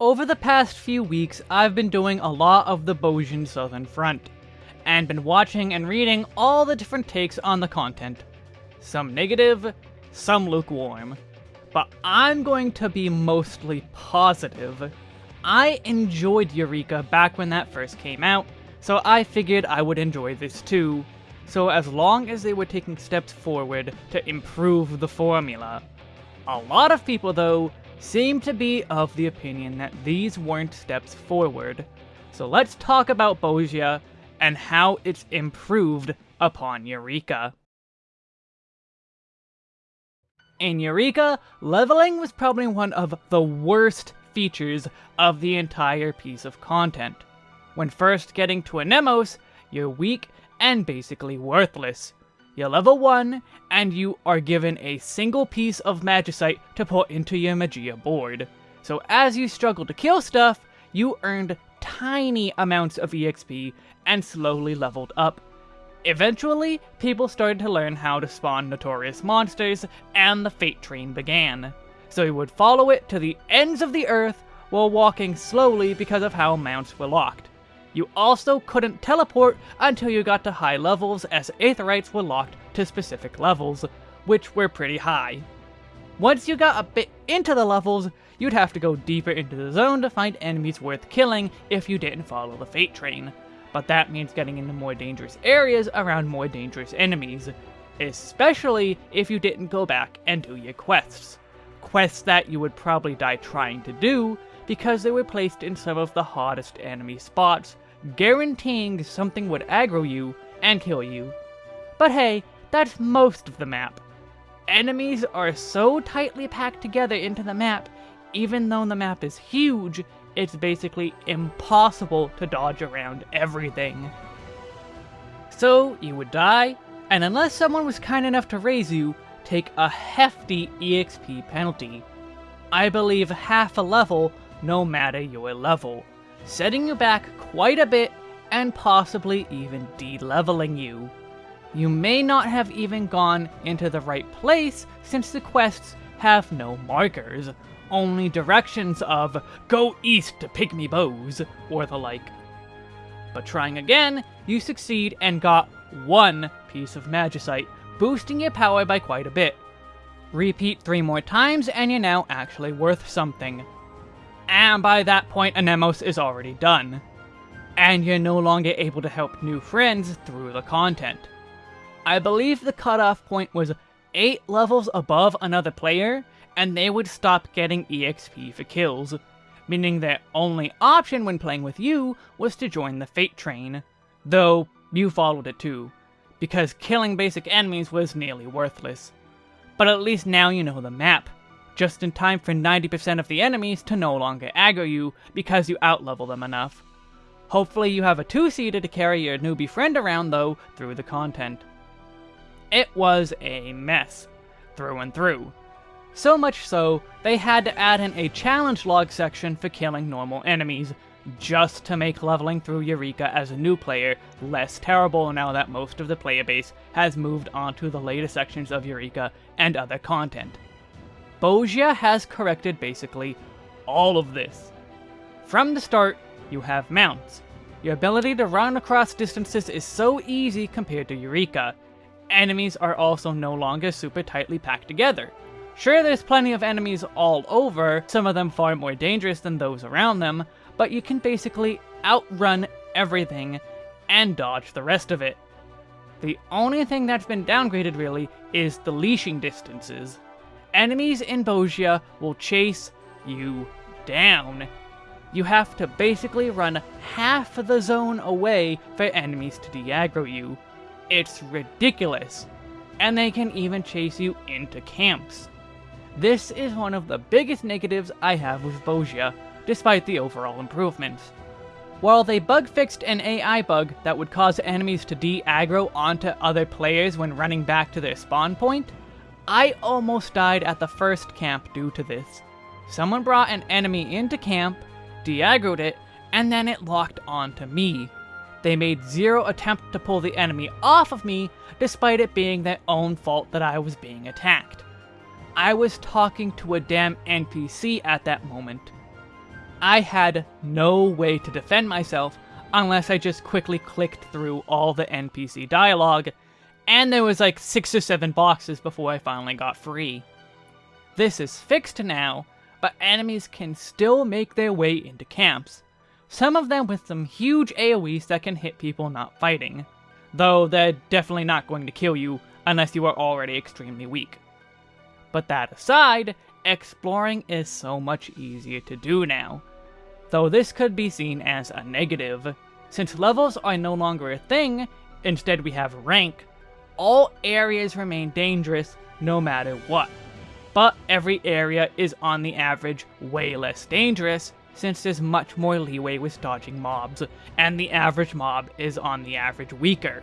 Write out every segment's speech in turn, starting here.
Over the past few weeks, I've been doing a lot of the Bozjan Southern Front, and been watching and reading all the different takes on the content. Some negative, some lukewarm. But I'm going to be mostly positive. I enjoyed Eureka back when that first came out, so I figured I would enjoy this too. So as long as they were taking steps forward to improve the formula. A lot of people, though, seem to be of the opinion that these weren't steps forward. So let's talk about Bozja and how it's improved upon Eureka. In Eureka, leveling was probably one of the worst features of the entire piece of content. When first getting to Anemos, you're weak and basically worthless. You're level 1, and you are given a single piece of Magicite to put into your Magia board. So as you struggle to kill stuff, you earned tiny amounts of EXP and slowly leveled up. Eventually, people started to learn how to spawn notorious monsters, and the Fate Train began. So you would follow it to the ends of the earth while walking slowly because of how mounts were locked. You also couldn't teleport until you got to high levels as Aetherytes were locked to specific levels, which were pretty high. Once you got a bit into the levels, you'd have to go deeper into the zone to find enemies worth killing if you didn't follow the Fate Train. But that means getting into more dangerous areas around more dangerous enemies, especially if you didn't go back and do your quests. Quests that you would probably die trying to do, because they were placed in some of the hottest enemy spots, guaranteeing something would aggro you and kill you. But hey, that's most of the map. Enemies are so tightly packed together into the map, even though the map is huge, it's basically impossible to dodge around everything. So, you would die, and unless someone was kind enough to raise you, take a hefty EXP penalty. I believe half a level no matter your level, setting you back quite a bit and possibly even de-leveling you. You may not have even gone into the right place since the quests have no markers, only directions of go east to pygmy bows or the like. But trying again, you succeed and got one piece of magicite, boosting your power by quite a bit. Repeat three more times and you're now actually worth something and by that point Anemos is already done. And you're no longer able to help new friends through the content. I believe the cutoff point was 8 levels above another player, and they would stop getting EXP for kills, meaning their only option when playing with you was to join the Fate Train, though you followed it too, because killing basic enemies was nearly worthless. But at least now you know the map, just in time for 90% of the enemies to no longer aggro you because you outlevel them enough. Hopefully you have a two-seater to carry your newbie friend around though through the content. It was a mess, through and through. So much so, they had to add in a challenge log section for killing normal enemies, just to make leveling through Eureka as a new player less terrible now that most of the player base has moved on to the later sections of Eureka and other content. Bozja has corrected basically all of this. From the start, you have mounts. Your ability to run across distances is so easy compared to Eureka. Enemies are also no longer super tightly packed together. Sure, there's plenty of enemies all over, some of them far more dangerous than those around them, but you can basically outrun everything and dodge the rest of it. The only thing that's been downgraded really is the leashing distances enemies in Bozja will chase you down. You have to basically run half the zone away for enemies to de-aggro you. It's ridiculous. And they can even chase you into camps. This is one of the biggest negatives I have with Bozja, despite the overall improvements. While they bug fixed an AI bug that would cause enemies to de-aggro onto other players when running back to their spawn point, I almost died at the first camp due to this. Someone brought an enemy into camp, de-aggroed it, and then it locked onto me. They made zero attempt to pull the enemy off of me, despite it being their own fault that I was being attacked. I was talking to a damn NPC at that moment. I had no way to defend myself unless I just quickly clicked through all the NPC dialogue, and there was like 6 or 7 boxes before I finally got free. This is fixed now, but enemies can still make their way into camps, some of them with some huge AoEs that can hit people not fighting, though they're definitely not going to kill you unless you are already extremely weak. But that aside, exploring is so much easier to do now, though this could be seen as a negative. Since levels are no longer a thing, instead we have rank, all areas remain dangerous no matter what. But every area is on the average way less dangerous, since there's much more leeway with dodging mobs, and the average mob is on the average weaker.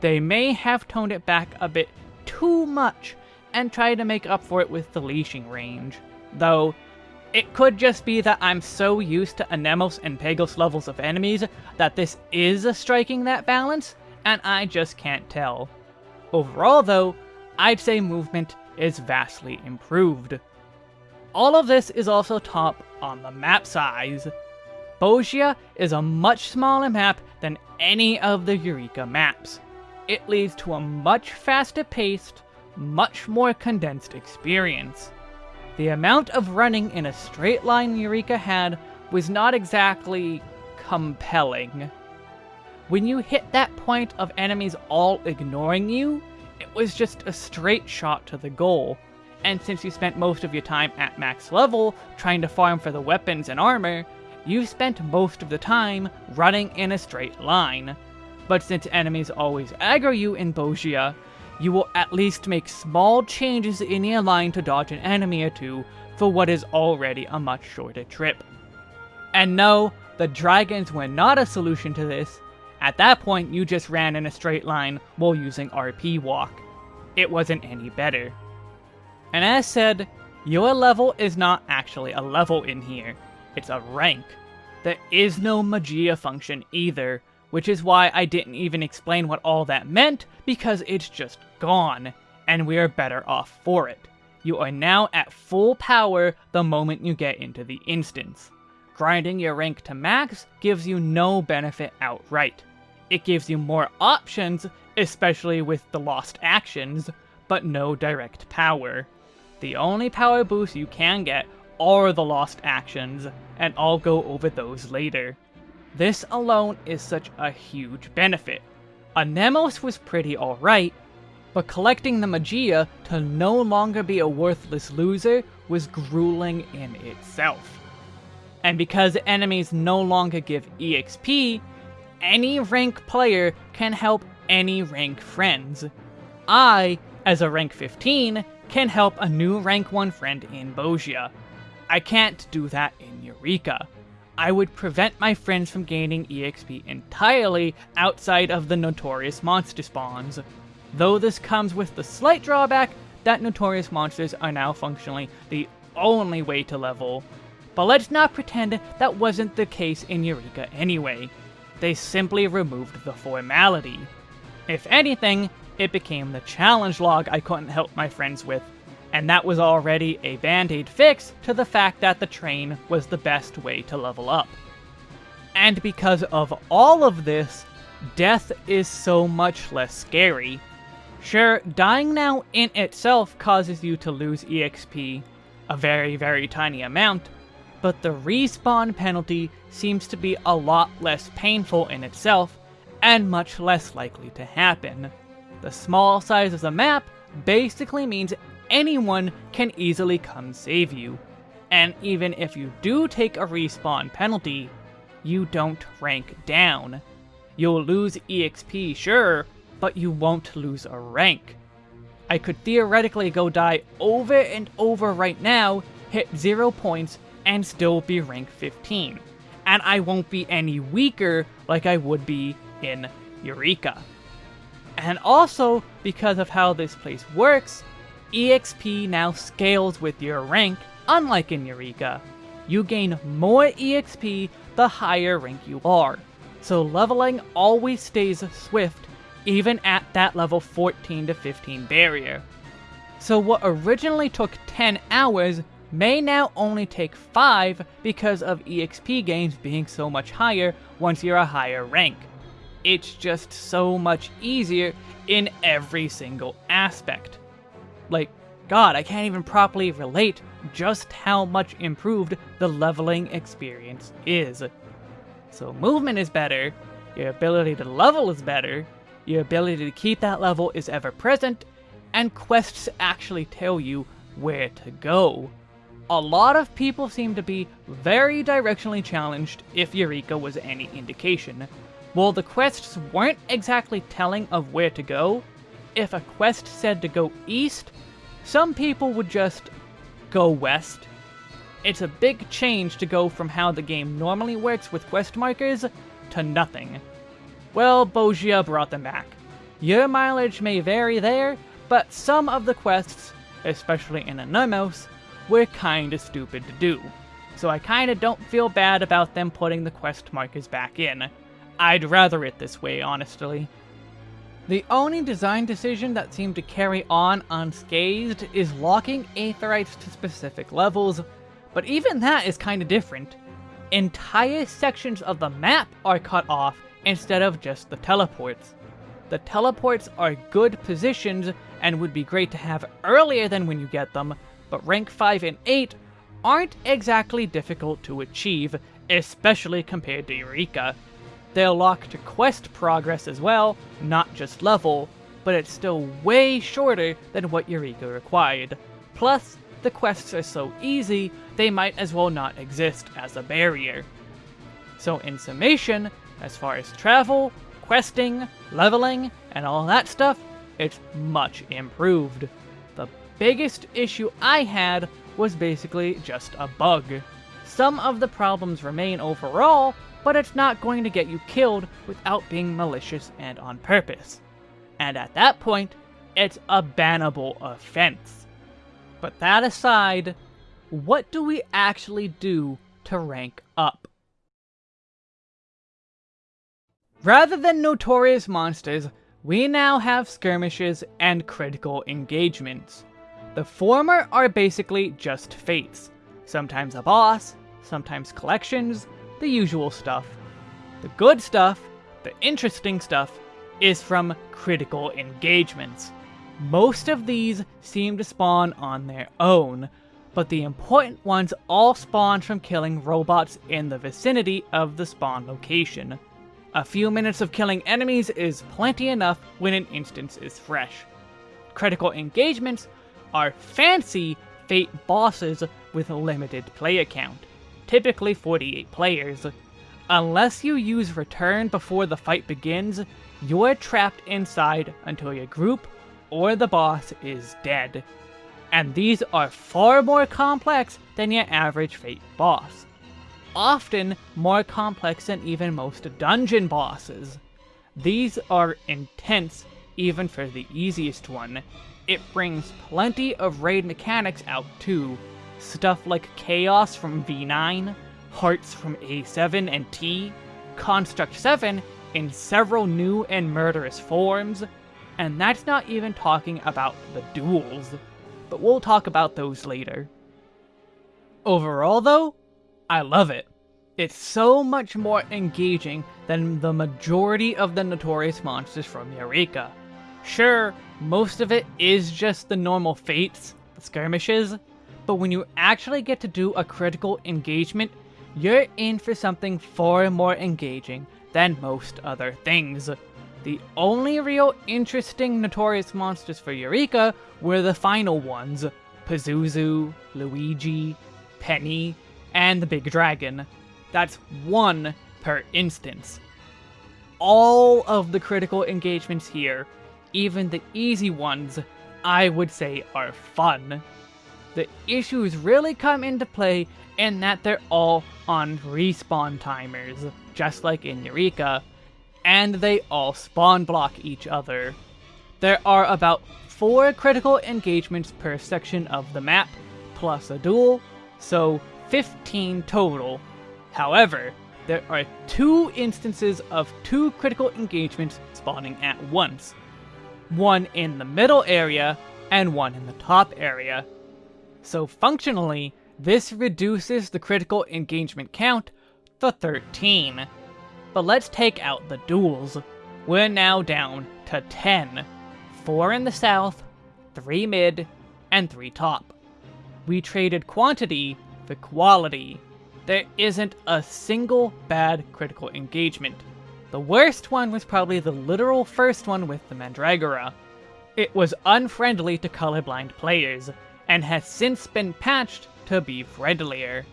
They may have toned it back a bit too much, and tried to make up for it with the leashing range, though it could just be that I'm so used to Anemos and Pagos levels of enemies that this is striking that balance, and I just can't tell. Overall though, I'd say movement is vastly improved. All of this is also top on the map size. Bozja is a much smaller map than any of the Eureka maps. It leads to a much faster paced, much more condensed experience. The amount of running in a straight line Eureka had was not exactly compelling. When you hit that point of enemies all ignoring you, it was just a straight shot to the goal, and since you spent most of your time at max level trying to farm for the weapons and armor, you spent most of the time running in a straight line. But since enemies always aggro you in Bozja, you will at least make small changes in your line to dodge an enemy or two for what is already a much shorter trip. And no, the dragons were not a solution to this. At that point, you just ran in a straight line while using RP walk. It wasn't any better. And as said, your level is not actually a level in here, it's a rank. There is no Magia function either, which is why I didn't even explain what all that meant, because it's just gone, and we are better off for it. You are now at full power the moment you get into the instance. Grinding your rank to max gives you no benefit outright. It gives you more options, especially with the lost actions, but no direct power. The only power boost you can get are the lost actions, and I'll go over those later. This alone is such a huge benefit. Anemos was pretty alright, but collecting the Magia to no longer be a worthless loser was grueling in itself. And because enemies no longer give EXP, any rank player can help any rank friends. I, as a rank 15, can help a new rank 1 friend in Bozja. I can't do that in Eureka. I would prevent my friends from gaining EXP entirely outside of the notorious monster spawns, though this comes with the slight drawback that notorious monsters are now functionally the only way to level. But let's not pretend that wasn't the case in Eureka anyway. They simply removed the formality. If anything, it became the challenge log I couldn't help my friends with, and that was already a band-aid fix to the fact that the train was the best way to level up. And because of all of this, death is so much less scary. Sure, dying now in itself causes you to lose EXP, a very very tiny amount, but the respawn penalty seems to be a lot less painful in itself, and much less likely to happen. The small size of the map basically means anyone can easily come save you. And even if you do take a respawn penalty, you don't rank down. You'll lose EXP, sure, but you won't lose a rank. I could theoretically go die over and over right now, hit 0 points, and still be rank 15. And I won't be any weaker like I would be in Eureka. And also, because of how this place works, EXP now scales with your rank, unlike in Eureka. You gain more EXP the higher rank you are, so leveling always stays swift, even at that level 14 to 15 barrier. So what originally took 10 hours may now only take 5 because of EXP gains being so much higher once you're a higher rank. It's just so much easier in every single aspect. Like, god, I can't even properly relate just how much improved the leveling experience is. So movement is better, your ability to level is better, your ability to keep that level is ever present, and quests actually tell you where to go. A lot of people seem to be very directionally challenged if Eureka was any indication. While the quests weren't exactly telling of where to go, if a quest said to go east, some people would just go west. It's a big change to go from how the game normally works with quest markers to nothing. Well, Bozja brought them back. Your mileage may vary there, but some of the quests, especially in Anemos, were kinda stupid to do. So I kinda don't feel bad about them putting the quest markers back in. I'd rather it this way, honestly. The only design decision that seemed to carry on unscathed is locking Aetherytes to specific levels, but even that is kinda different. Entire sections of the map are cut off instead of just the teleports. The teleports are good positions and would be great to have earlier than when you get them, but rank 5 and 8 aren't exactly difficult to achieve, especially compared to Eureka. They'll lock to quest progress as well, not just level, but it's still way shorter than what Eureka required. Plus, the quests are so easy, they might as well not exist as a barrier. So in summation, as far as travel, questing, leveling, and all that stuff, it's much improved. Biggest issue I had was basically just a bug. Some of the problems remain overall, but it's not going to get you killed without being malicious and on purpose. And at that point, it's a bannable offense. But that aside, what do we actually do to rank up? Rather than notorious monsters, we now have skirmishes and critical engagements. The former are basically just fates, sometimes a boss, sometimes collections, the usual stuff. The good stuff, the interesting stuff, is from critical engagements. Most of these seem to spawn on their own, but the important ones all spawn from killing robots in the vicinity of the spawn location. A few minutes of killing enemies is plenty enough when an instance is fresh. Critical engagements are fancy Fate bosses with a limited player count typically 48 players. Unless you use return before the fight begins, you're trapped inside until your group or the boss is dead. And these are far more complex than your average Fate boss. Often more complex than even most dungeon bosses. These are intense even for the easiest one. It brings plenty of raid mechanics out too, Stuff like Chaos from V9, Hearts from A7 and T, Construct 7 in several new and murderous forms, and that's not even talking about the duels, but we'll talk about those later. Overall though, I love it. It's so much more engaging than the majority of the Notorious monsters from Eureka. Sure, most of it is just the normal fates, the skirmishes, but when you actually get to do a critical engagement, you're in for something far more engaging than most other things. The only real interesting Notorious monsters for Eureka were the final ones, Pazuzu, Luigi, Penny, and the Big Dragon. That's one per instance. All of the critical engagements here, even the easy ones, I would say are fun the issues really come into play in that they're all on respawn timers, just like in Eureka, and they all spawn block each other. There are about 4 critical engagements per section of the map, plus a duel, so 15 total. However, there are two instances of two critical engagements spawning at once. One in the middle area, and one in the top area, so functionally, This reduces the critical engagement count to 13. But let's take out the duels. We're now down to 10. 4 in the south, 3 mid, and 3 top. We traded quantity for quality. There isn't a single bad critical engagement. The worst one was probably the literal first one with the Mandragora. It was unfriendly to colorblind players, and has since been patched to be friendlier.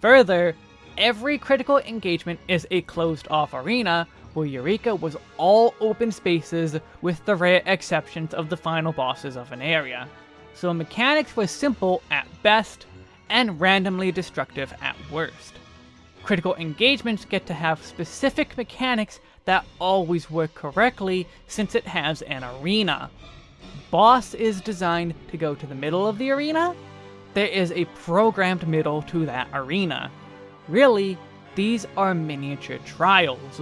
Further, every critical engagement is a closed-off arena, where Eureka was all open spaces with the rare exceptions of the final bosses of an area. So mechanics were simple at best, and randomly destructive at worst. Critical engagements get to have specific mechanics that always work correctly since it has an arena. Boss is designed to go to the middle of the arena? There is a programmed middle to that arena. Really, these are miniature trials.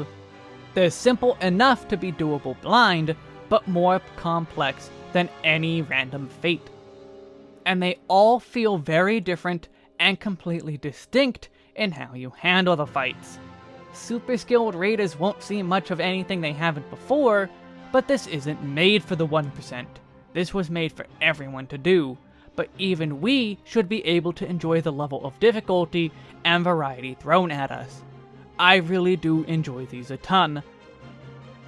They're simple enough to be doable blind, but more complex than any random fate. And they all feel very different and completely distinct in how you handle the fights. Super skilled raiders won't see much of anything they haven't before, but this isn't made for the 1%. This was made for everyone to do, but even we should be able to enjoy the level of difficulty and variety thrown at us. I really do enjoy these a ton,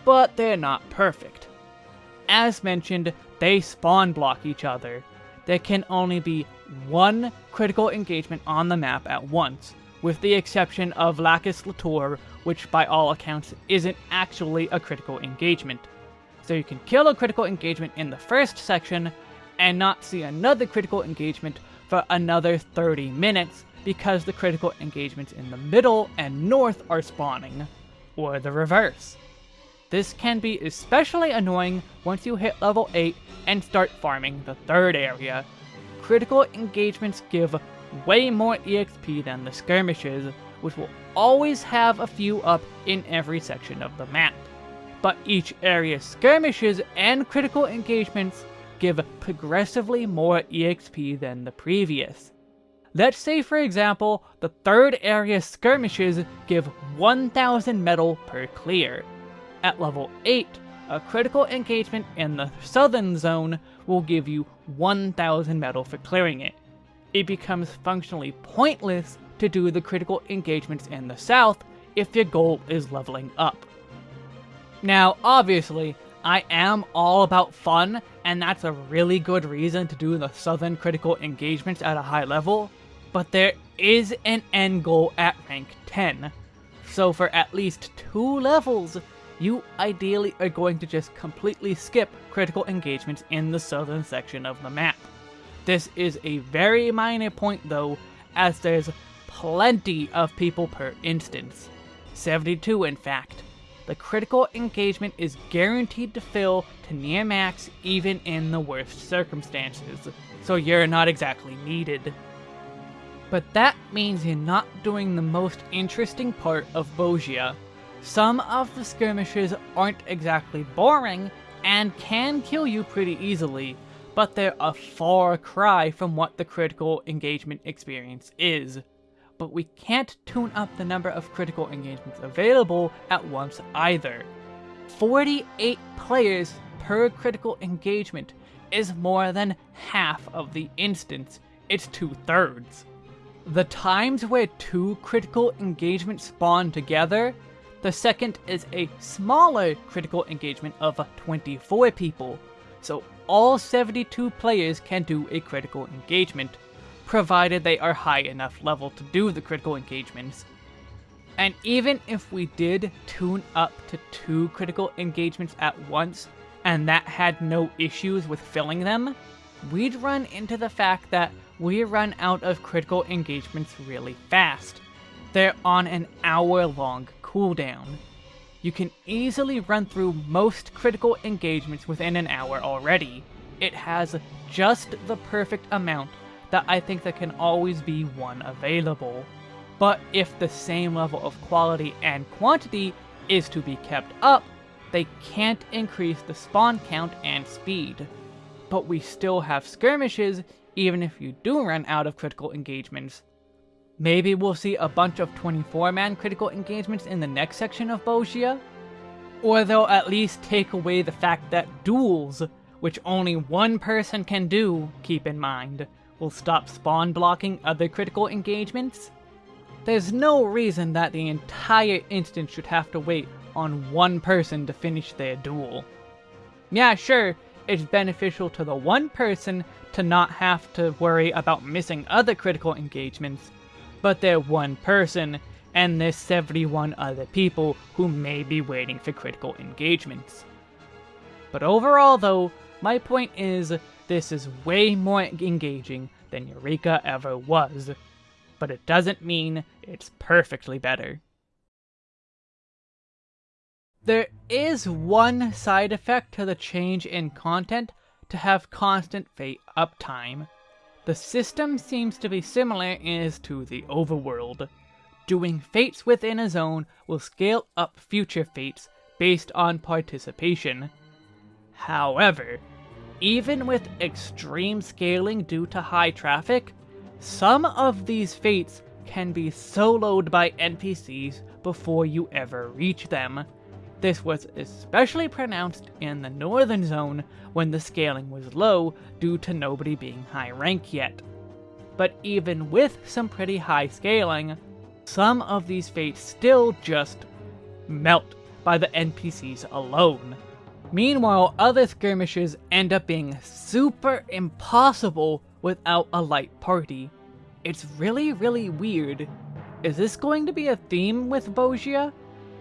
but they're not perfect. As mentioned, they spawn block each other. There can only be one critical engagement on the map at once, with the exception of Lacus Litore, which by all accounts isn't actually a critical engagement. So you can kill a critical engagement in the first section, and not see another critical engagement for another 30 minutes, because the critical engagements in the middle and north are spawning, or the reverse. This can be especially annoying once you hit level 8 and start farming the third area. Critical engagements give way more EXP than the skirmishes, which will always have a few up in every section of the map. But each area's skirmishes and critical engagements give progressively more EXP than the previous. Let's say for example, the third area skirmishes give 1000 metal per clear. At level 8, a critical engagement in the southern zone will give you 1000 metal for clearing it. It becomes functionally pointless to do the critical engagements in the south if your goal is leveling up. Now, obviously, I am all about fun, and that's a really good reason to do the southern critical engagements at a high level, but there is an end goal at rank 10. So for at least two levels, you ideally are going to just completely skip critical engagements in the southern section of the map. This is a very minor point though, as there's plenty of people per instance. 72 in fact. The critical engagement is guaranteed to fill to near max even in the worst circumstances, so you're not exactly needed. But that means you're not doing the most interesting part of Bozja. some of the skirmishes aren't exactly boring, and can kill you pretty easily, but they're a far cry from what the critical engagement experience is. But we can't tune up the number of critical engagements available at once either. 48 players per critical engagement is more than half of the instance, it's two thirds. The times where two critical engagements spawn together the second is a smaller critical engagement of 24 people, so all 72 players can do a critical engagement, provided they are high enough level to do the critical engagements. And even if we did tune up to two critical engagements at once, and that had no issues with filling them, we'd run into the fact that we run out of critical engagements really fast. They're on an hour long cooldown. You can easily run through most critical engagements within an hour already. It has just the perfect amount that I think there can always be one available. But if the same level of quality and quantity is to be kept up, they can't increase the spawn count and speed. But we still have skirmishes, even if you do run out of critical engagements. Maybe we'll see a bunch of 24-man critical engagements in the next section of Bozja? Or they'll at least take away the fact that duels, which only one person can do, keep in mind, will stop spawn blocking other critical engagements? There's no reason that the entire instance should have to wait on one person to finish their duel. Yeah, sure, it's beneficial to the one person to not have to worry about missing other critical engagements, but they're one person, and there's 71 other people who may be waiting for critical engagements. But overall though, my point is, this is way more engaging than Eureka ever was, but it doesn't mean it's perfectly better. There is one side effect to the change in content to have constant fate uptime. The system seems to be similar as to the overworld. Doing fates within a zone will scale up future fates based on participation. However, even with extreme scaling due to high traffic, some of these fates can be soloed by NPCs before you ever reach them. This was especially pronounced in the northern zone when the scaling was low due to nobody being high rank yet. But even with some pretty high scaling, some of these fates still just melt by the NPCs alone. Meanwhile, other skirmishes end up being super impossible without a light party. It's really, really weird. Is this going to be a theme with Bozja?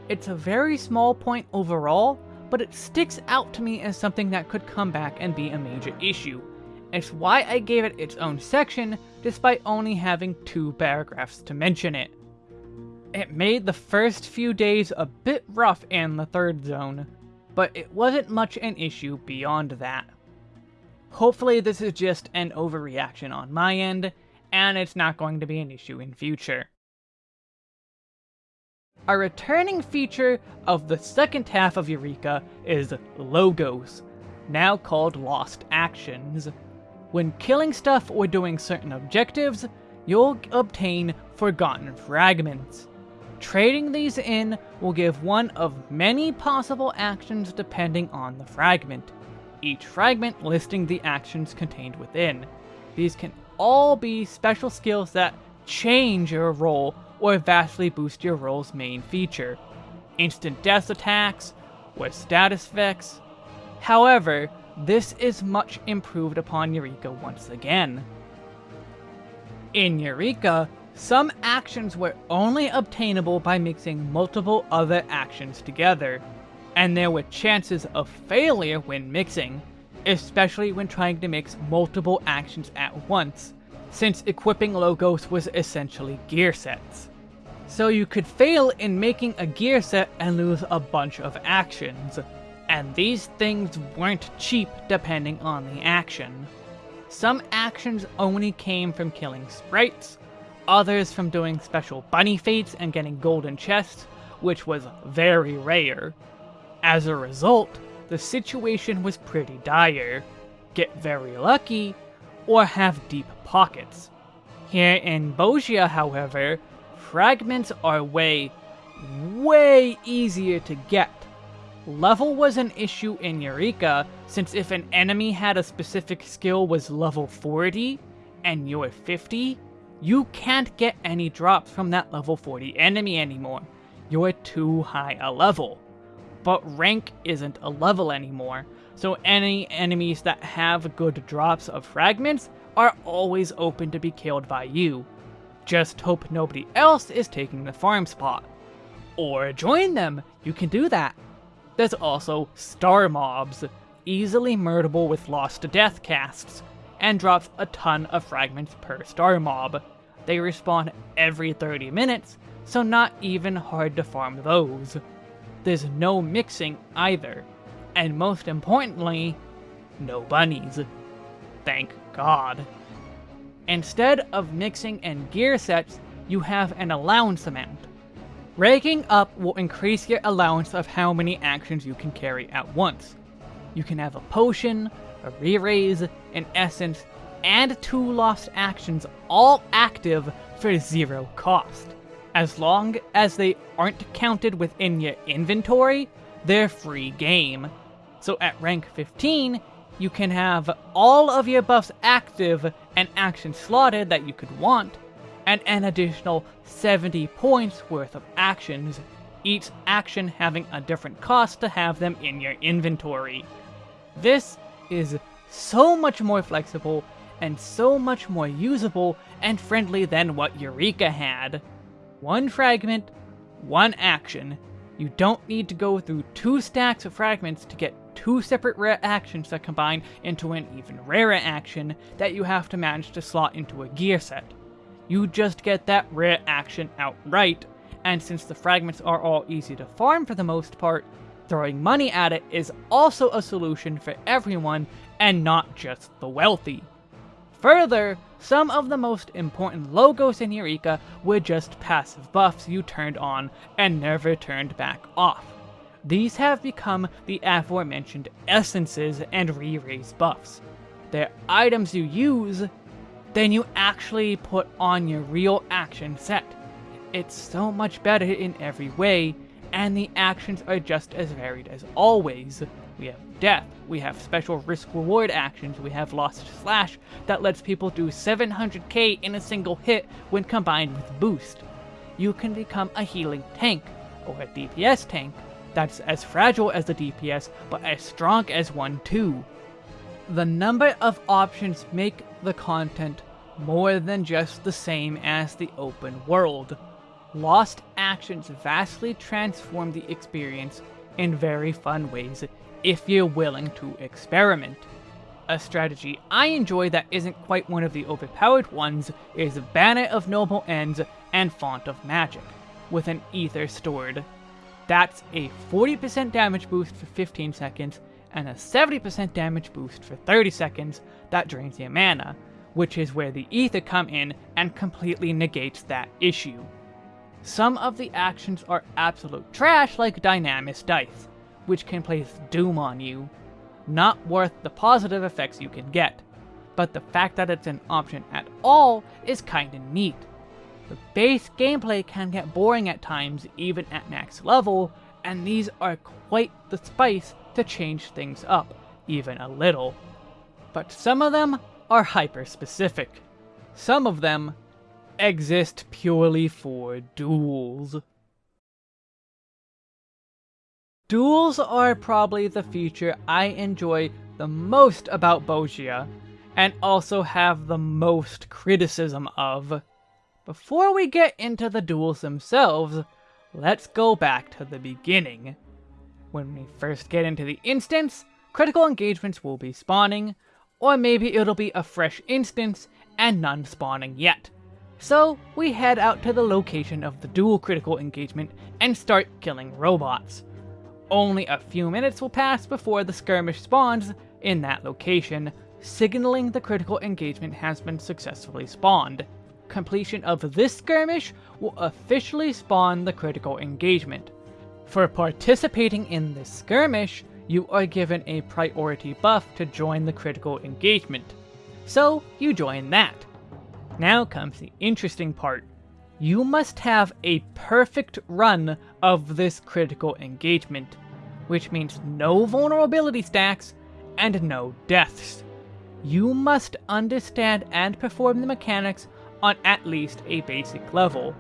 It's a very small point overall, but it sticks out to me as something that could come back and be a major issue. It's why I gave it its own section, despite only having two paragraphs to mention it. It made the first few days a bit rough in the third zone, but it wasn't much an issue beyond that. Hopefully this is just an overreaction on my end, and it's not going to be an issue in future. A returning feature of the second half of Eureka is logos, now called Lost Actions. When killing stuff or doing certain objectives, you'll obtain Forgotten Fragments. Trading these in will give one of many possible actions depending on the fragment, each fragment listing the actions contained within. These can all be special skills that change your role or vastly boost your role's main feature. Instant death attacks, or status effects. However, this is much improved upon Eureka once again. In Eureka, some actions were only obtainable by mixing multiple other actions together, and there were chances of failure when mixing, especially when trying to mix multiple actions at once, since equipping logos was essentially gear sets. So you could fail in making a gear set and lose a bunch of actions, and these things weren't cheap depending on the action. Some actions only came from killing sprites, others from doing special bunny fates and getting golden chests, which was very rare. As a result, the situation was pretty dire. Get very lucky, or have deep pockets. Here in Bozja, however, fragments are way, way easier to get. Level was an issue in Eureka, since if an enemy had a specific skill was level 40, and you're 50, you can't get any drops from that level 40 enemy anymore. You're too high a level. But rank isn't a level anymore, so any enemies that have good drops of fragments are always open to be killed by you. Just hope nobody else is taking the farm spot. Or join them, you can do that. There's also star mobs, easily murderable with lost to death casts, and drops a ton of fragments per star mob. They respawn every 30 minutes, so not even hard to farm those. There's no mixing either, and most importantly, no bunnies. Thank God. Instead of mixing and gear sets, you have an allowance amount. Ranking up will increase your allowance of how many actions you can carry at once. You can have a potion, a re-raise, an essence, and two lost actions all active for zero cost. As long as they aren't counted within your inventory, they're free game. So at rank 15, you can have all of your buffs active and action slotted that you could want, and an additional 70 points worth of actions, each action having a different cost to have them in your inventory. This is so much more flexible and so much more usable and friendly than what Eureka had. One fragment, one action. You don't need to go through two stacks of fragments to get two separate rare actions that combine into an even rarer action that you have to manage to slot into a gear set. You just get that rare action outright, and since the fragments are all easy to farm for the most part, throwing money at it is also a solution for everyone and not just the wealthy. Further, some of the most important logos in Eureka were just passive buffs you turned on and never turned back off. These have become the aforementioned essences and re-raise buffs. They're items you use, then you actually put on your real action set. It's so much better in every way, and the actions are just as varied as always. We have death, we have special risk reward actions, we have Lost Slash that lets people do 700k in a single hit when combined with boost. You can become a healing tank, or a DPS tank, that's as fragile as the DPS, but as strong as one too. The number of options make the content more than just the same as the open world. Lost actions vastly transform the experience in very fun ways if you're willing to experiment. A strategy I enjoy that isn't quite one of the overpowered ones is Banner of Noble Ends and Font of Magic, with an Ether stored. That's a 40% damage boost for 15 seconds, and a 70% damage boost for 30 seconds that drains your mana, which is where the Ether come in and completely negates that issue. Some of the actions are absolute trash like Dynamis Dice, which can place Doom on you. Not worth the positive effects you can get, but the fact that it's an option at all is kinda neat. The base gameplay can get boring at times even at max level, and these are quite the spice to change things up, even a little. But some of them are hyper-specific. Some of them exist purely for duels. Duels are probably the feature I enjoy the most about Bozja, and also have the most criticism of. Before we get into the duels themselves, let's go back to the beginning. When we first get into the instance, critical engagements will be spawning, or maybe it'll be a fresh instance and none spawning yet. So we head out to the location of the duel critical engagement and start killing robots. Only a few minutes will pass before the skirmish spawns in that location, signaling the critical engagement has been successfully spawned. Completion of this skirmish will officially spawn the critical engagement. For participating in this skirmish, you are given a priority buff to join the critical engagement. So you join that. Now comes the interesting part. You must have a perfect run of this critical engagement, which means no vulnerability stacks and no deaths. You must understand and perform the mechanics on at least a basic level,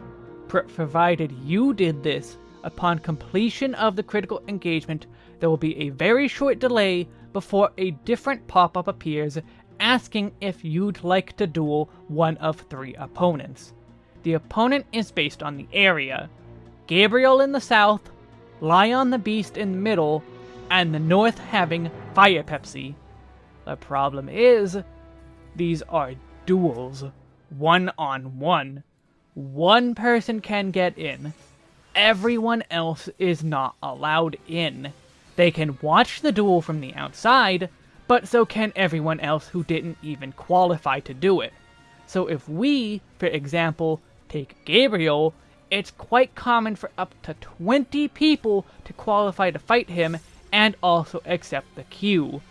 provided you did this upon completion of the critical engagement, there will be a very short delay before a different pop-up appears asking if you'd like to duel one of three opponents. The opponent is based on the area. Gabriel in the south, Lyon the Beast in the middle, and the north having Fire Pepsi. The problem is, these are duels. One on one. One person can get in. Everyone else is not allowed in. They can watch the duel from the outside, but so can everyone else who didn't even qualify to do it. So if we, for example, take Gabriel, it's quite common for up to 20 people to qualify to fight him and also accept the queue.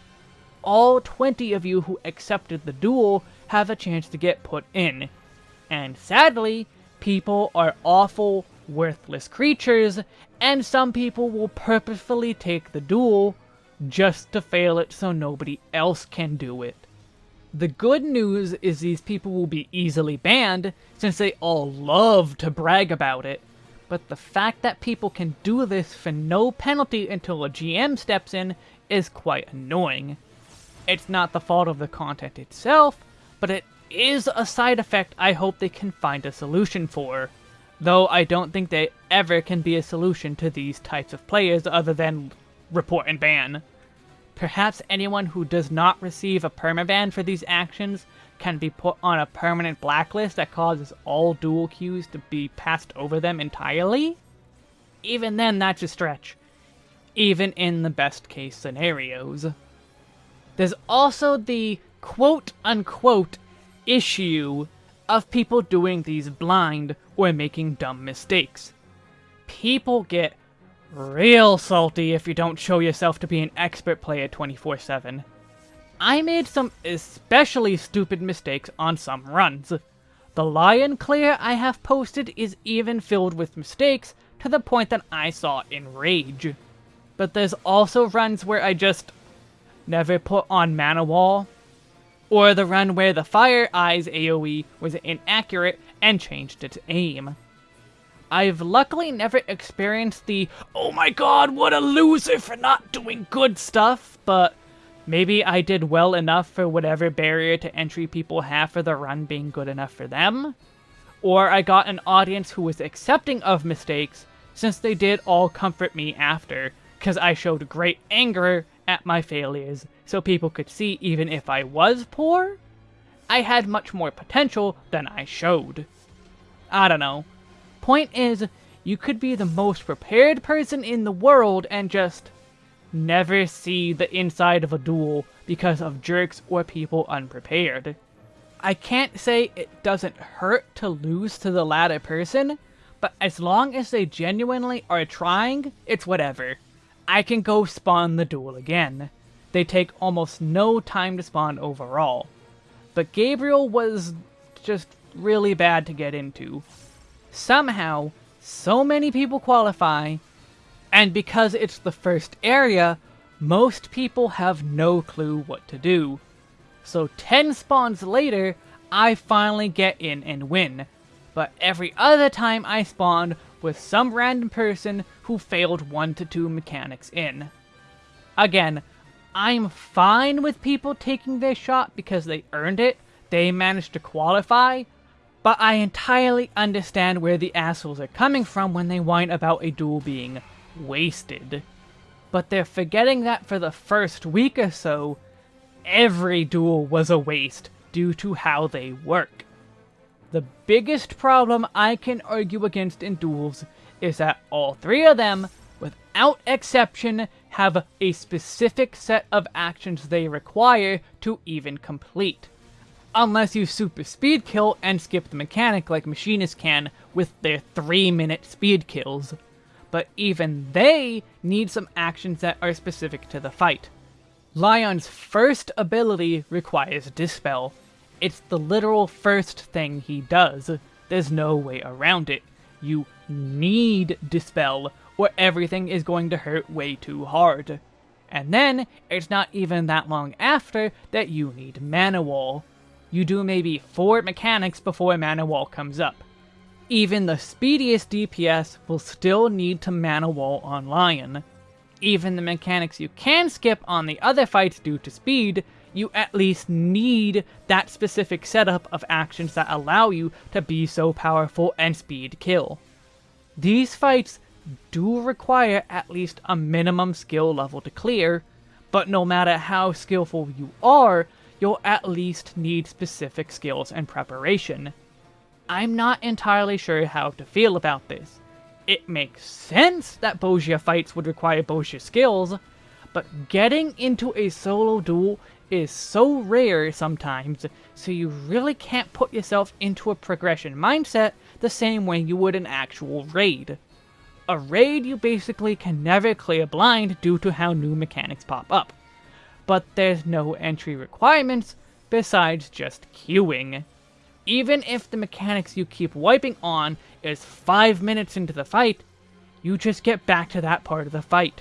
all 20 of you who accepted the duel have a chance to get put in. And sadly, people are awful, worthless creatures, and some people will purposefully take the duel just to fail it so nobody else can do it. The good news is these people will be easily banned, since they all love to brag about it, but the fact that people can do this for no penalty until a GM steps in is quite annoying. It's not the fault of the content itself, but it is a side effect I hope they can find a solution for. Though I don't think they ever can be a solution to these types of players other than report and ban. Perhaps anyone who does not receive a permaban for these actions can be put on a permanent blacklist that causes all duel queues to be passed over them entirely? Even then, that's a stretch. Even in the best case scenarios. There's also the quote-unquote issue of people doing these blind or making dumb mistakes. People get real salty if you don't show yourself to be an expert player 24-7. I made some especially stupid mistakes on some runs. The Lyon Clear I have posted is even filled with mistakes to the point that I saw in rage. But there's also runs where I just never put on Mana Wall, or the run where the Fire's Ire AoE was inaccurate and changed its aim. I've luckily never experienced the, oh my god, what a loser for not doing good stuff, but maybe I did well enough for whatever barrier to entry people have for the run being good enough for them. Or I got an audience who was accepting of mistakes, since they did all comfort me after, because I showed great anger at my failures, so people could see even if I was poor, I had much more potential than I showed. I don't know, Point is, you could be the most prepared person in the world and just never see the inside of a duel because of jerks or people unprepared. I can't say it doesn't hurt to lose to the latter person, but as long as they genuinely are trying, it's whatever. I can go spawn the duel again. They take almost no time to spawn overall. But Gabriel was just really bad to get into somehow so many people qualify, and because it's the first area, most people have no clue what to do. So 10 spawns later, I finally get in and win. But every other time I spawned with some random person who failed 1 to 2 mechanics in. Again, I'm fine with people taking their shot because they earned it, they managed to qualify, but I entirely understand where the assholes are coming from when they whine about a duel being wasted. But they're forgetting that for the first week or so, every duel was a waste due to how they work. The biggest problem I can argue against in duels is that all three of them, without exception, have a specific set of actions they require to even complete unless you super speed kill and skip the mechanic like machinists can with their 3 minute speed kills. But even they need some actions that are specific to the fight. Lyon's first ability requires Dispel. It's the literal first thing he does. There's no way around it. You need Dispel, or everything is going to hurt way too hard. And then, it's not even that long after that you need Mana Wall you do maybe 4 mechanics before Mana Wall comes up. Even the speediest DPS will still need to Mana Wall on Lyon. Even the mechanics you can skip on the other fights due to speed, you at least need that specific setup of actions that allow you to be so powerful and speed kill. These fights do require at least a minimum skill level to clear, but no matter how skillful you are, you'll at least need specific skills and preparation. I'm not entirely sure how to feel about this. It makes sense that Bozja fights would require Bozja skills, but getting into a solo duel is so rare sometimes, so you really can't put yourself into a progression mindset the same way you would an actual raid. A raid you basically can never clear blind due to how new mechanics pop up. but there's no entry requirements besides just queuing. Even if the mechanics you keep wiping on is 5 minutes into the fight, you just get back to that part of the fight.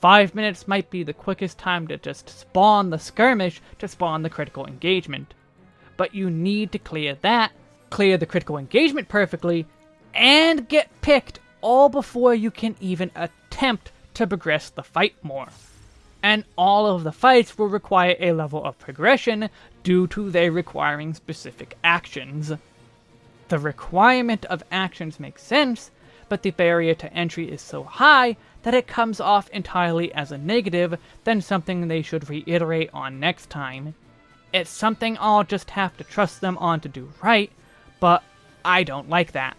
5 minutes might be the quickest time to just spawn the skirmish to spawn the critical engagement. But you need to clear that, clear the critical engagement perfectly, and get picked all before you can even attempt to progress the fight more. And all of the fights will require a level of progression due to their requiring specific actions. The requirement of actions makes sense, but the barrier to entry is so high that it comes off entirely as a negative than something they should reiterate on next time. It's something I'll just have to trust them on to do right, but I don't like that.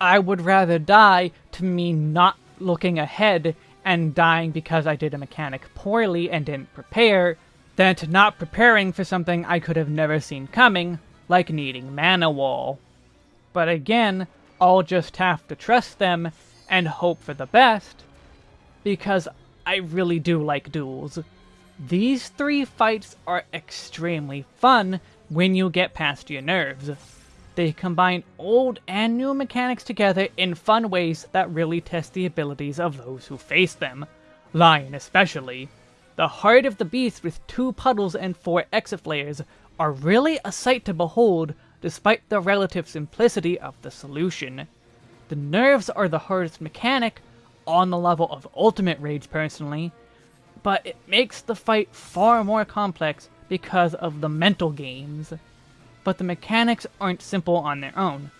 I would rather die to me not looking ahead and dying because I did a mechanic poorly and didn't prepare, than to not preparing for something I could have never seen coming, like needing Mana Wall. But again, I'll just have to trust them and hope for the best, because I really do like duels. These three fights are extremely fun when you get past your nerves. They combine old and new mechanics together in fun ways that really test the abilities of those who face them. Lyon especially. The Heart of the Beast with two puddles and four exit flares are really a sight to behold despite the relative simplicity of the solution. The nerves are the hardest mechanic, on the level of Ultimate Rage personally, but it makes the fight far more complex because of the mental games but the mechanics aren't simple on their own.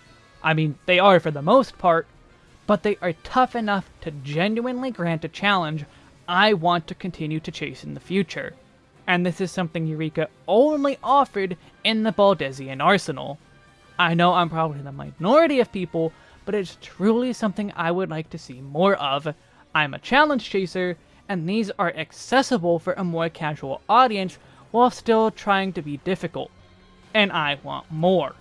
I mean, they are for the most part, but they are tough enough to genuinely grant a challenge I want to continue to chase in the future. And this is something Eureka only offered in the Baldesion Arsenal. I know I'm probably the minority of people, but it's truly something I would like to see more of. I'm a challenge chaser, and these are accessible for a more casual audience while still trying to be difficult and I want more.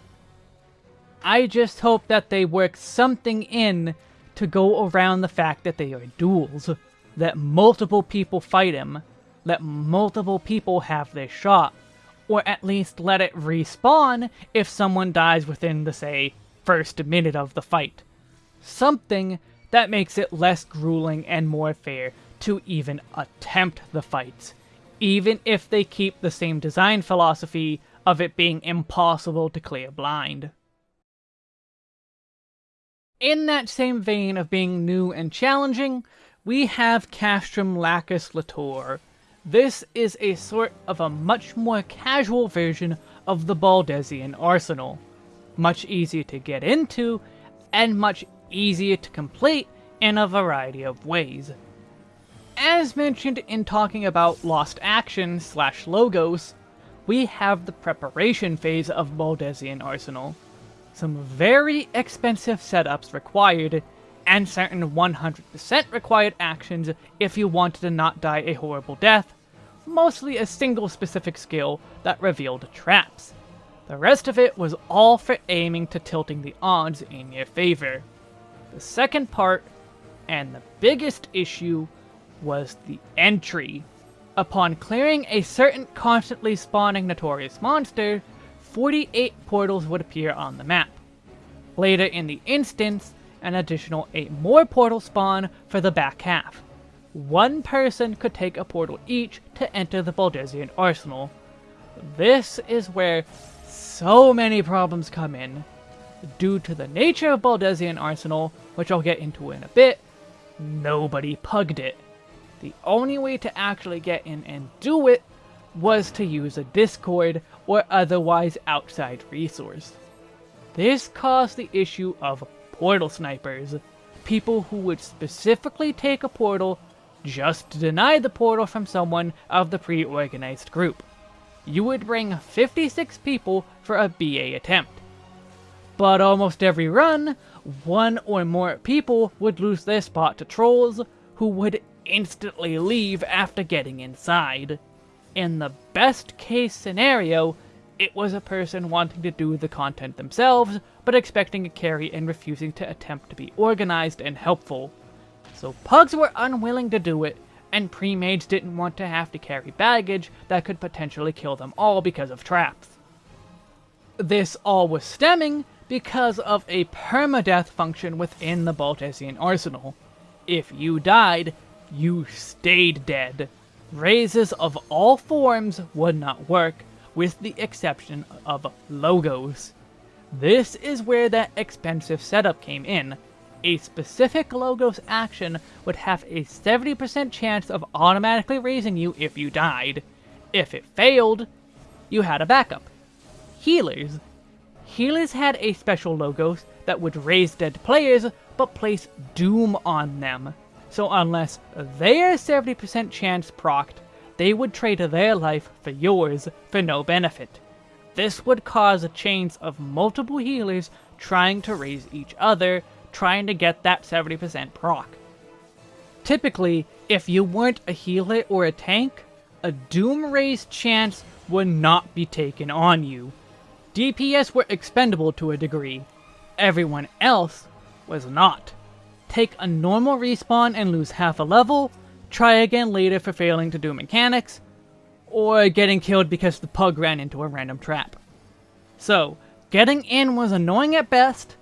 I just hope that they work something in to go around the fact that they are duels. That multiple people fight him. Let multiple people have their shot. Or at least let it respawn if someone dies within the, say, first minute of the fight. Something that makes it less grueling and more fair to even attempt the fights. Even if they keep the same design philosophy of it being impossible to clear blind. In that same vein of being new and challenging, we have Castrum Lacus Litore. This is a sort of a much more casual version of the Baldesion arsenal. Much easier to get into, and much easier to complete in a variety of ways. As mentioned in talking about Lost Action slash Logos, we have the preparation phase of Baldesion Arsenal. Some very expensive setups required, and certain 100% required actions if you wanted to not die a horrible death, mostly a single specific skill that revealed traps. The rest of it was all for aiming to tilting the odds in your favor. The second part, and the biggest issue, was the entry Upon clearing a certain constantly spawning notorious monster, 48 portals would appear on the map. Later in the instance, an additional 8 more portals spawn for the back half. One person could take a portal each to enter the Baldesion arsenal. This is where so many problems come in. Due to the nature of Baldesion arsenal, which I'll get into in a bit, nobody pugged it. The only way to actually get in and do it was to use a Discord or otherwise outside resource. This caused the issue of portal snipers, people who would specifically take a portal just to deny the portal from someone of the pre-organized group. You would bring 56 people for a BA attempt. But almost every run, one or more people would lose their spot to trolls, who would instantly leave after getting inside. In the best case scenario, it was a person wanting to do the content themselves, but expecting a carry and refusing to attempt to be organized and helpful. So pugs were unwilling to do it, and pre-mages didn't want to have to carry baggage that could potentially kill them all because of traps. This all was stemming because of a permadeath function within the Baldesion arsenal. If you died, you stayed dead. Raises of all forms would not work, with the exception of logos. This is where that expensive setup came in, a specific logos action would have a 70% chance of automatically raising you if you died. If it failed, you had a backup. Healers. Healers had a special logos that would raise dead players, but place Doom on them. So unless their 70% chance procced, they would trade their life for yours for no benefit. This would cause a chains of multiple healers trying to raise each other, trying to get that 70% proc. Typically, if you weren't a healer or a tank, a Doom Raise chance would not be taken on you. DPS were expendable to a degree. Everyone else was not. Take a normal respawn and lose half a level, try again later for failing to do mechanics, or getting killed because the pug ran into a random trap. So, getting in was annoying at best,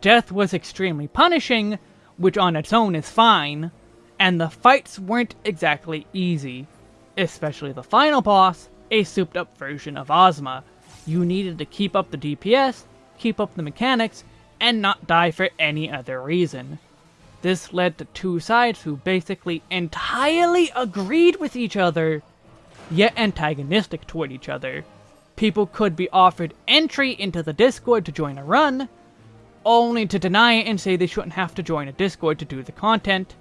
Death was extremely punishing, which on its own is fine, and the fights weren't exactly easy. Especially the final boss, a souped up version of Ozma. You needed to keep up the DPS, keep up the mechanics, and not die for any other reason. This led to two sides who basically entirely agreed with each other, yet antagonistic toward each other. People could be offered entry into the Discord to join a run, only to deny it and say they shouldn't have to join a Discord to do the content,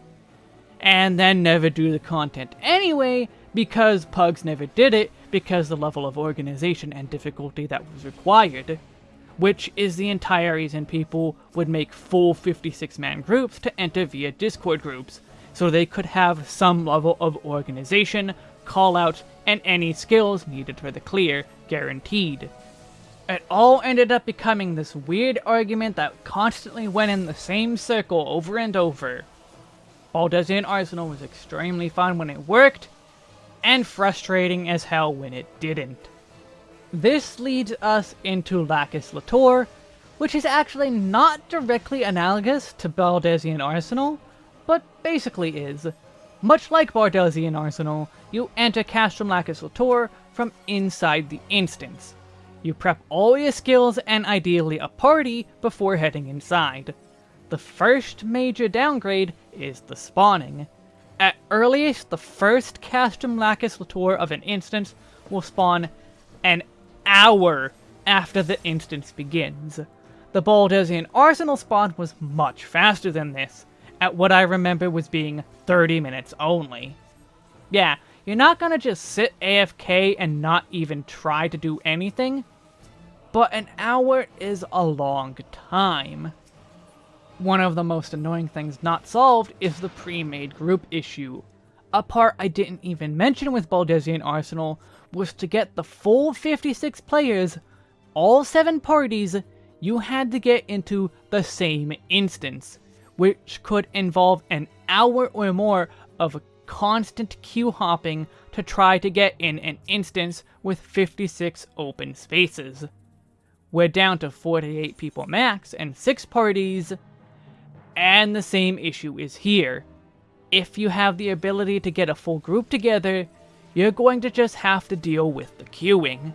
and then never do the content anyway because Pugs never did it because the level of organization and difficulty that was required, which is the entire reason people would make full 56-man groups to enter via Discord groups, so they could have some level of organization, call-out, and any skills needed for the clear guaranteed. It all ended up becoming this weird argument that constantly went in the same circle over and over. Baldesion Arsenal was extremely fun when it worked, and frustrating as hell when it didn't. This leads us into Lacus Litore, which is actually not directly analogous to Baldesion Arsenal, but basically is. Much like Baldesion Arsenal, you enter Castrum Lacus Litore from inside the instance. You prep all your skills and ideally a party before heading inside. The first major downgrade is the spawning. At earliest, the first Castrum Lacus Litore of an instance will spawn an hour after the instance begins. The Baldesion Arsenal spawn was much faster than this, at what I remember was being 30 minutes only. Yeah, you're not gonna just sit AFK and not even try to do anything but an hour is a long time. One of the most annoying things not solved is the pre-made group issue. A part I didn't even mention with Baldesion Arsenal was to get the full 56 players, all 7 parties, you had to get into the same instance, which could involve an hour or more of constant queue hopping to try to get in an instance with 56 open spaces. We're down to 48 people max and 6 parties, and the same issue is here. If you have the ability to get a full group together, you're going to just have to deal with the queuing.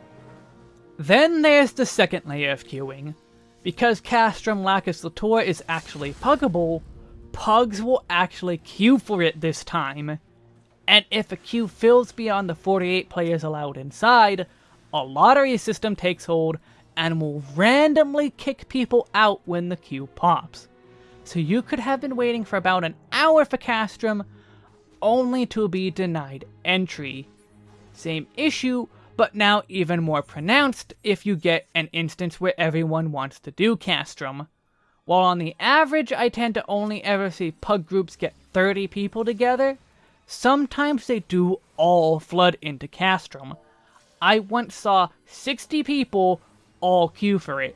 Then there's the second layer of queuing. Because Castrum Lacus Litore is actually puggable, pugs will actually queue for it this time. And if a queue fills beyond the 48 players allowed inside, a lottery system takes hold and will randomly kick people out when the queue pops. So you could have been waiting for about an hour for Castrum, only to be denied entry. Same issue, but now even more pronounced if you get an instance where everyone wants to do Castrum. While on the average I tend to only ever see pug groups get 30 people together, sometimes they do all flood into Castrum. I once saw 60 people all queue for it.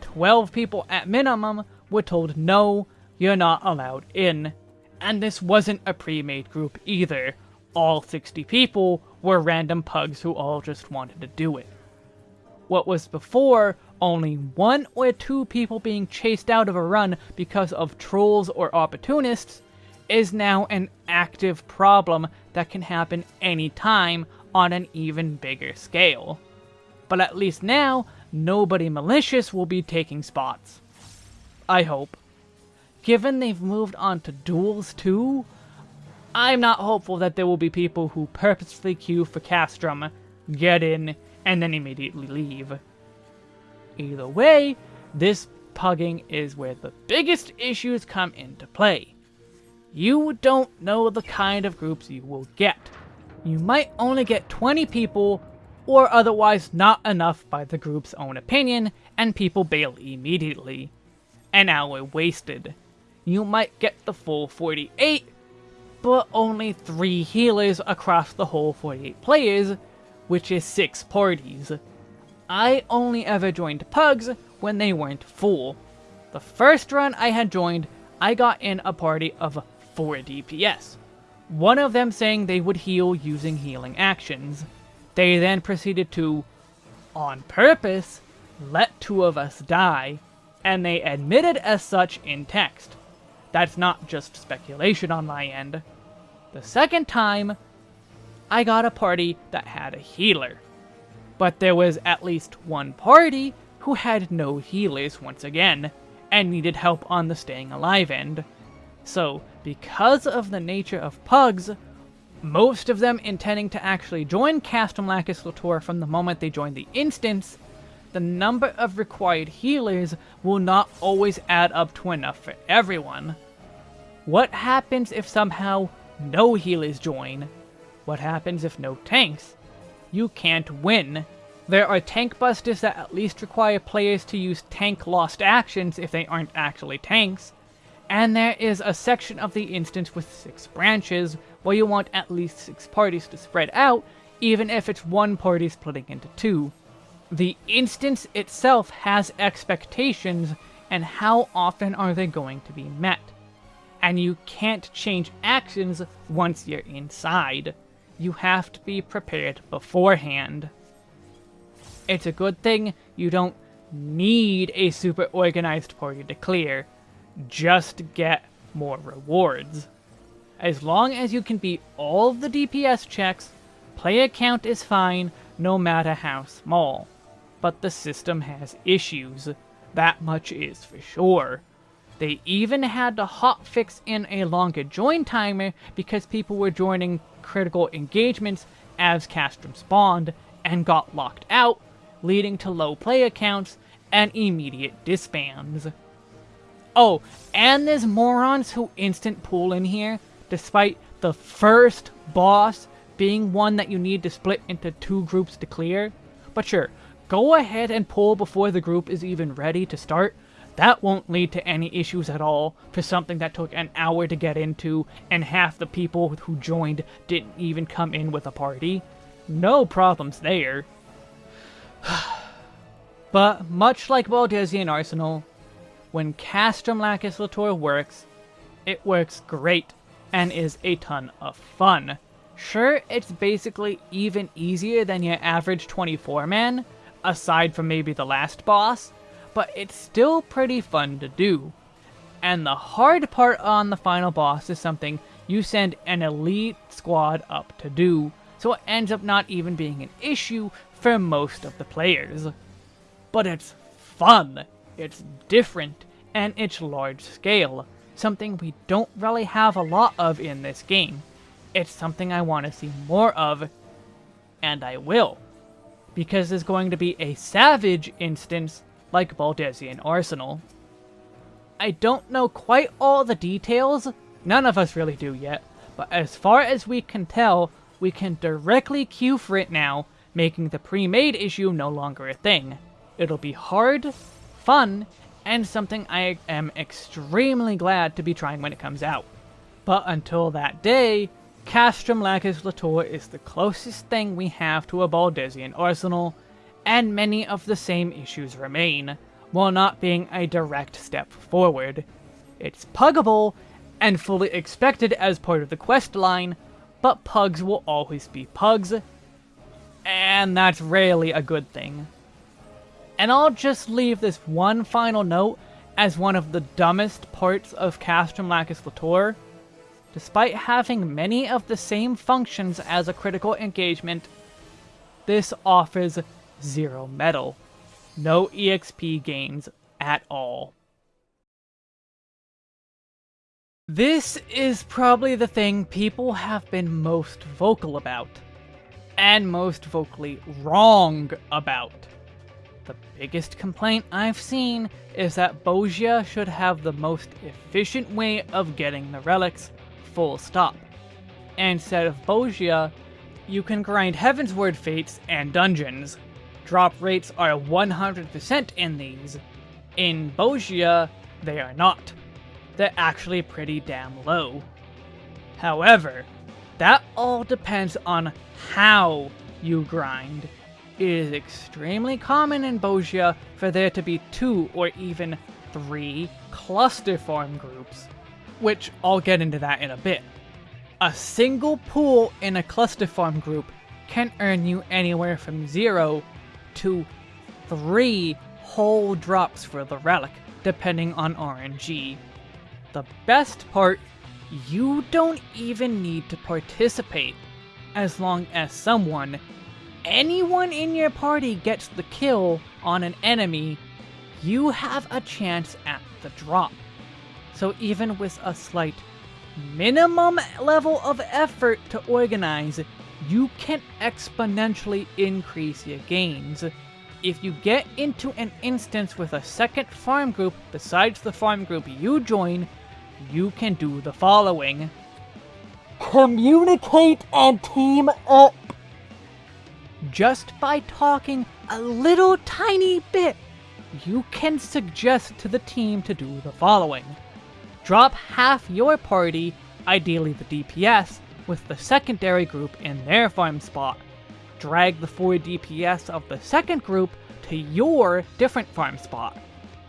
12 people at minimum were told no, you're not allowed in. And this wasn't a pre-made group either. All 60 people were random pugs who all just wanted to do it. What was before only one or two people being chased out of a run because of trolls or opportunists is now an active problem that can happen anytime on an even bigger scale. But at least now, nobody malicious will be taking spots. I hope. Given they've moved on to duels too, I'm not hopeful that there will be people who purposefully queue for Castrum, get in, and then immediately leave. Either way, this pugging is where the biggest issues come into play. You don't know the kind of groups you will get. You might only get 20 people, or otherwise not enough by the group's own opinion, and people bail immediately. An hour wasted. You might get the full 48, but only 3 healers across the whole 48 players, which is 6 parties. I only ever joined pugs when they weren't full. The first run I had joined, I got in a party of 4 DPS. One of them saying they would heal using healing actions. They then proceeded to, on purpose, let two of us die, and they admitted as such in text. That's not just speculation on my end. The second time, I got a party that had a healer. But there was at least one party who had no healers once again, and needed help on the staying alive end. So, because of the nature of pugs, most of them intending to actually join Castrum Lacus Litore from the moment they join the instance, the number of required healers will not always add up to enough for everyone. What happens if somehow no healers join? What happens if no tanks? You can't win. There are tank busters that at least require players to use tank lost actions if they aren't actually tanks, and there is a section of the instance with six branches, where you want at least six parties to spread out, even if it's one party splitting into two. The instance itself has expectations, and how often are they going to be met? And you can't change actions once you're inside. You have to be prepared beforehand. It's a good thing you don't need a super organized party to clear just get more rewards. As long as you can beat all of the DPS checks, player count is fine no matter how small. But the system has issues, that much is for sure. They even had to hotfix in a longer join timer because people were joining critical engagements as Castrum spawned and got locked out, leading to low player counts and immediate disbands. Oh, and there's morons who instant pull in here, despite the first boss being one that you need to split into two groups to clear. But sure, go ahead and pull before the group is even ready to start. That won't lead to any issues at all for something that took an hour to get into and half the people who joined didn't even come in with a party. No problems there. but much like Baldesion Arsenal, when Castrum Lacus Litore works, it works great and is a ton of fun. Sure, it's basically even easier than your average 24-man, aside from maybe the last boss, but it's still pretty fun to do. And the hard part on the final boss is something you send an elite squad up to do, so it ends up not even being an issue for most of the players. But it's fun! It's different, and it's large scale, something we don't really have a lot of in this game. It's something I want to see more of, and I will. Because there's going to be a Savage instance like Baldesion Arsenal. I don't know quite all the details, none of us really do yet, but as far as we can tell, we can directly queue for it now, making the pre-made issue no longer a thing. It'll be hard, fun, and something I am extremely glad to be trying when it comes out. But until that day, Castrum Lacus Litore is the closest thing we have to a Baldesion arsenal, and many of the same issues remain, while not being a direct step forward. It's puggable, and fully expected as part of the quest line, but pugs will always be pugs, and that's rarely a good thing. And I'll just leave this one final note as one of the dumbest parts of Castrum Lacus Litore. Despite having many of the same functions as a critical engagement, this offers zero mettle. No EXP gains at all. This is probably the thing people have been most vocal about. And most vocally wrong about. The biggest complaint I've seen is that Bozja should have the most efficient way of getting the relics, full stop. Instead of Bozja, you can grind Heavensward Fates and dungeons. Drop rates are 100% in these. In Bozja, they are not. They're actually pretty damn low. However, that all depends on how you grind. It is extremely common in Bozja for there to be two or even three cluster farm groups, which I'll get into that in a bit. A single pool in a cluster farm group can earn you anywhere from 0 to 3 whole drops for the relic, depending on RNG. The best part, you don't even need to participate, as long as someone, anyone in your party gets the kill on an enemy, you have a chance at the drop. So even with a slight minimum level of effort to organize, you can exponentially increase your gains. If you get into an instance with a second farm group besides the farm group you join, you can do the following. Communicate and team up! Just by talking a little tiny bit, you can suggest to the team to do the following. Drop half your party, ideally the DPS, with the secondary group in their farm spot. Drag the 4 DPS of the second group to your different farm spot.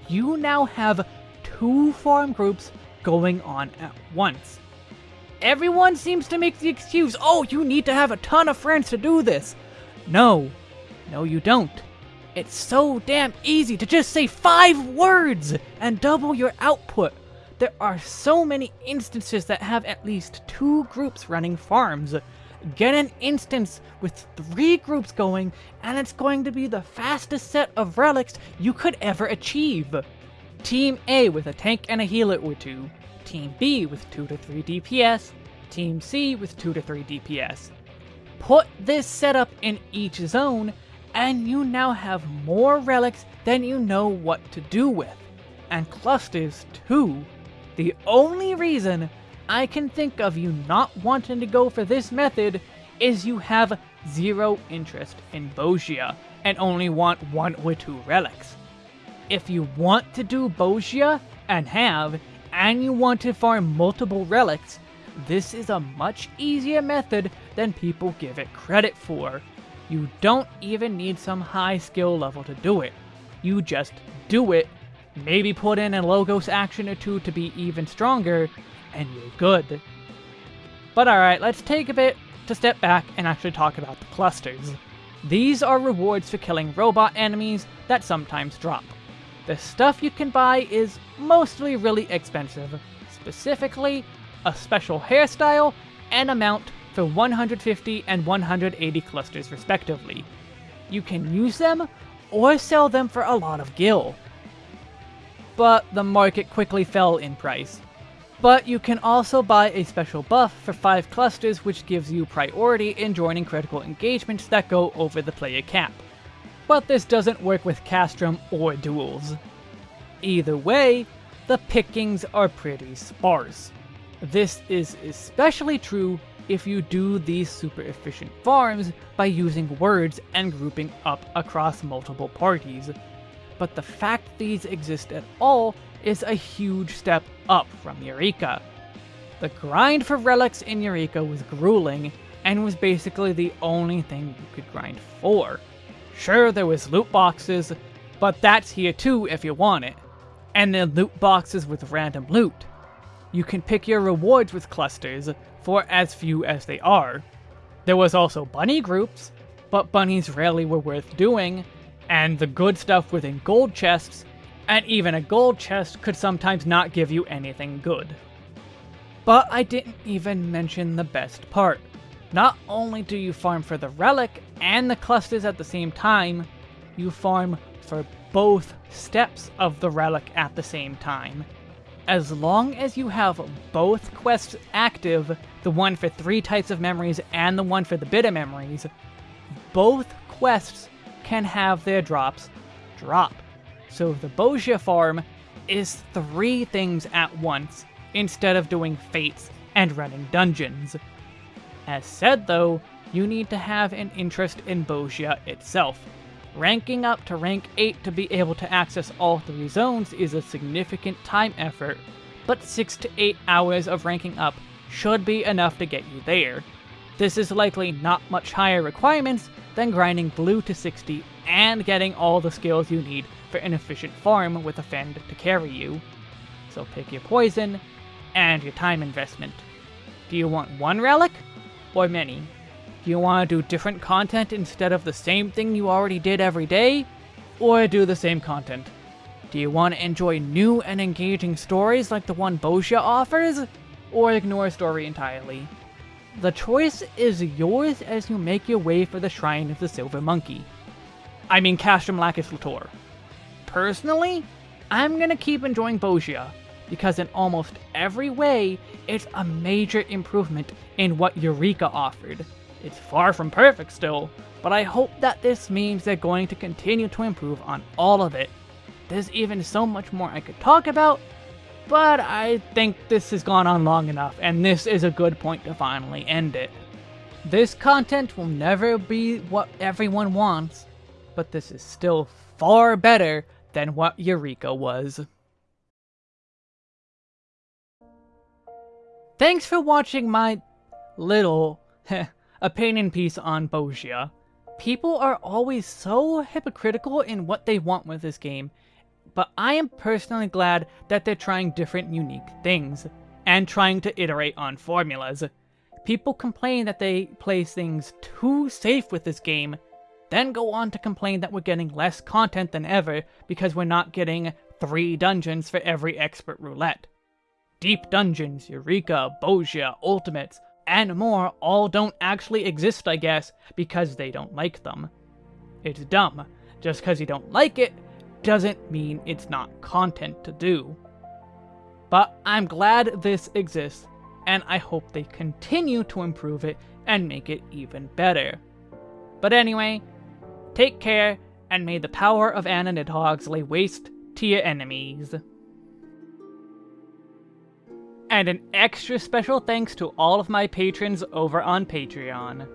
You now have two farm groups going on at once. Everyone seems to make the excuse, oh, you need to have a ton of friends to do this. No, no you don't. It's so damn easy to just say five words and double your output. There are so many instances that have at least two groups running farms. Get an instance with three groups going, and it's going to be the fastest set of relics you could ever achieve. Team A with a tank and a healer or two. Team B with 2 to 3 DPS. Team C with 2 to 3 DPS. Put this setup in each zone, and you now have more relics than you know what to do with. And clusters too. The only reason I can think of you not wanting to go for this method is you have zero interest in Bozja and only want one or two relics. If you want to do Bozja and have, and you want to farm multiple relics, this is a much easier method than people give it credit for. You don't even need some high skill level to do it. You just do it Maybe put in a Logos action or two to be even stronger, and you're good. But alright, let's take a bit to step back and actually talk about the clusters. These are rewards for killing robot enemies that sometimes drop. The stuff you can buy is mostly really expensive, specifically a special hairstyle and a mount for 150 and 180 clusters respectively. You can use them or sell them for a lot of gil but the market quickly fell in price. But you can also buy a special buff for 5 clusters which gives you priority in joining critical engagements that go over the player cap. But this doesn't work with Castrum or duels. Either way, the pickings are pretty sparse. This is especially true if you do these super efficient farms by using words and grouping up across multiple parties, but the fact these exist at all is a huge step up from Eureka. The grind for relics in Eureka was grueling, and was basically the only thing you could grind for. Sure, there was loot boxes, but that's here too if you want it. And then loot boxes with random loot. You can pick your rewards with clusters for as few as they are. There was also bunny groups, but bunnies rarely were worth doing, and the good stuff within gold chests, and even a gold chest could sometimes not give you anything good. But I didn't even mention the best part. Not only do you farm for the relic and the clusters at the same time, you farm for both steps of the relic at the same time. As long as you have both quests active, the one for three types of memories and the one for the bit of memories, both quests can have their drops drop. So the Bozja farm is three things at once, instead of doing fates and running dungeons. As said though, you need to have an interest in Bozja itself. Ranking up to rank 8 to be able to access all three zones is a significant time effort, but 6 to 8 hours of ranking up should be enough to get you there. This is likely not much higher requirements than grinding blue to 60 and getting all the skills you need for an efficient farm with a Fend to carry you. So pick your poison and your time investment. Do you want one relic or many? Do you want to do different content instead of the same thing you already did every day? Or do the same content? Do you want to enjoy new and engaging stories like the one Bozja offers? Or ignore a story entirely? The choice is yours as you make your way for the Shrine of the Silver Monkey. I mean Castrum Lacus Litore. Personally, I'm gonna keep enjoying Bozja, because in almost every way, it's a major improvement in what Eureka offered. It's far from perfect still, but I hope that this means they're going to continue to improve on all of it. There's even so much more I could talk about, but I think this has gone on long enough, and this is a good point to finally end it. This content will never be what everyone wants, but this is still far better than what Eureka was. Thanks for watching my little opinion piece on Bozja. People are always so hypocritical in what they want with this game, but I am personally glad that they're trying different unique things, and trying to iterate on formulas. People complain that they place things too safe with this game, then go on to complain that we're getting less content than ever because we're not getting three dungeons for every expert roulette. Deep Dungeons, Eureka, Bozja, Ultimates, and more all don't actually exist, I guess, because they don't like them. It's dumb. Just because you don't like it doesn't mean it's not content to do. But I'm glad this exists, and I hope they continue to improve it and make it even better. But anyway, take care, and may the power of Anna Nidhogg's lay waste to your enemies. And an extra special thanks to all of my patrons over on Patreon.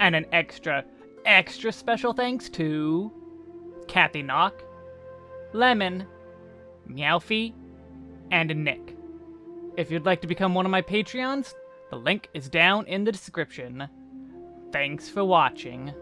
And an extra, extra special thanks to... Kathy Knock, Lemon, Meowfie, and Nick. If you'd like to become one of my Patreons, the link is down in the description. Thanks for watching.